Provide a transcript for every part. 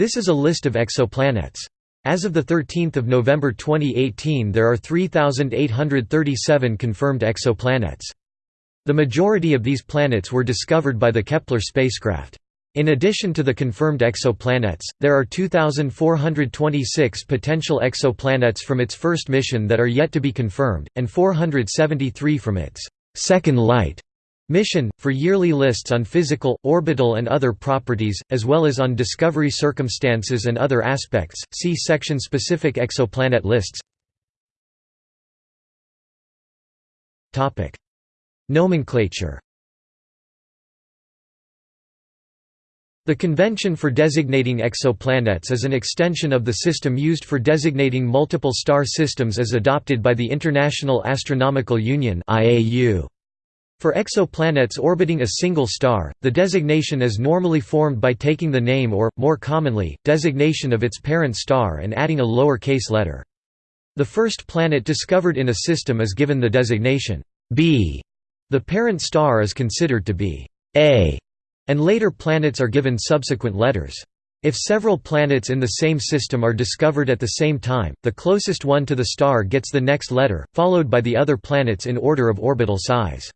This is a list of exoplanets. As of 13 November 2018 there are 3,837 confirmed exoplanets. The majority of these planets were discovered by the Kepler spacecraft. In addition to the confirmed exoplanets, there are 2,426 potential exoplanets from its first mission that are yet to be confirmed, and 473 from its second light mission, for yearly lists on physical, orbital and other properties, as well as on discovery circumstances and other aspects, see section-specific exoplanet lists. Nomenclature. The convention for designating exoplanets is an extension of the system used for designating multiple star systems as adopted by the International Astronomical Union For exoplanets orbiting a single star, the designation is normally formed by taking the name or, more commonly, designation of its parent star and adding a lower case letter. The first planet discovered in a system is given the designation B the parent star is considered to be A, and later planets are given subsequent letters. If several planets in the same system are discovered at the same time, the closest one to the star gets the next letter, followed by the other planets in order of orbital size.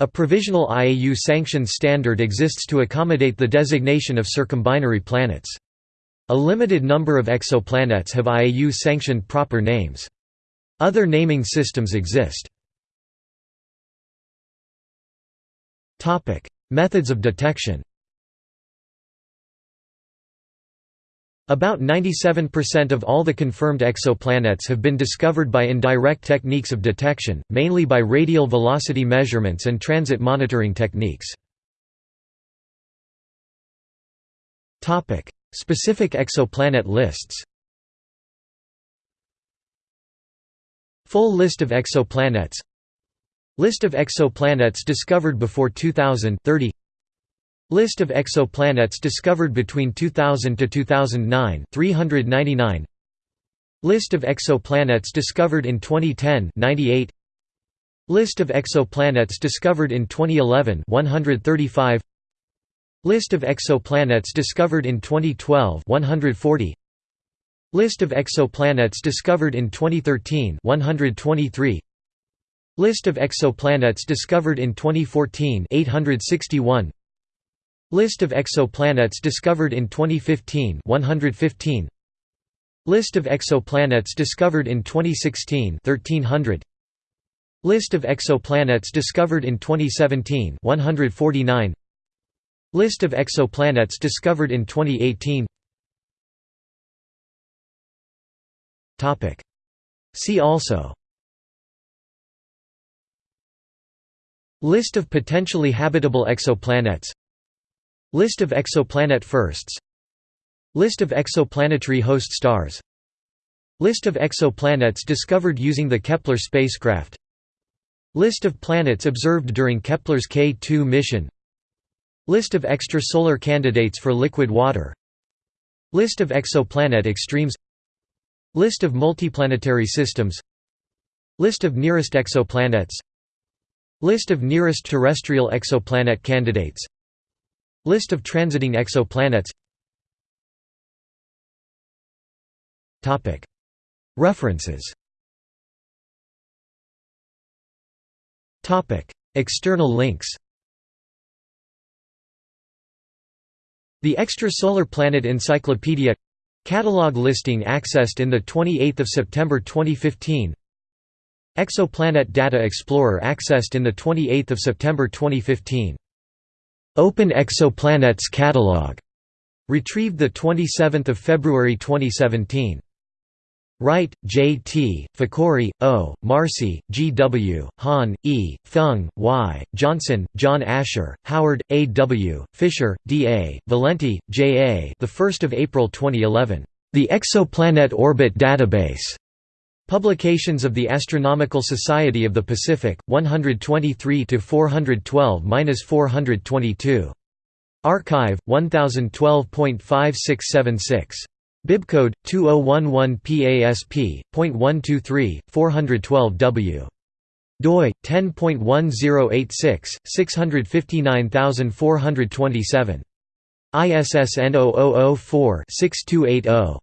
A provisional IAU-sanctioned standard exists to accommodate the designation of circumbinary planets. A limited number of exoplanets have IAU-sanctioned proper names. Other naming systems exist. Methods of detection. About 97% of all the confirmed exoplanets have been discovered by indirect techniques of detection, mainly by radial velocity measurements and transit monitoring techniques. Topic: Specific exoplanet lists. Full list of exoplanets List of exoplanets discovered before 2000 30 List of exoplanets discovered between 2000 to 2009 399 List of exoplanets discovered in 2010 98 List of exoplanets discovered in 2011 135 List of exoplanets discovered in 2012 140 List of exoplanets discovered in 2013 123 List of exoplanets discovered in 2014 861 List of exoplanets discovered in 2015 115 List of exoplanets discovered in 2016 1300 List of exoplanets discovered in 2017 149 List of exoplanets discovered in 2018 Topic. See also. List of potentially habitable exoplanets List of exoplanet firsts. List of exoplanetary host stars. List of exoplanets discovered using the Kepler spacecraft. List of planets observed during Kepler's K2 mission. List of extrasolar candidates for liquid water. List of exoplanet extremes. List of multiplanetary systems. List of nearest exoplanets. List of nearest terrestrial exoplanet candidates List of transiting exoplanets. References. External links. The Extrasolar Planet Encyclopedia. Catalog listing accessed in the 28th of September 2015 Exoplanet Data Explorer accessed in 28 September 2015. Open Exoplanets Catalog, retrieved 27 February 2017. Wright, J. T., Fakhouri, O., Marcy, G. W., Han, E., Feng, Y., Johnson, John Asher, Howard, A. W., Fischer, D. A., Valenti, J. A. The 1st of April 2011. The Exoplanet Orbit Database. Publications of the Astronomical Society of the Pacific, 123 412-422. arXiv 1012.5676. Bibcode 2011 PASP.123 412W. doi 10.1086 659427. ISSN 0004-6280.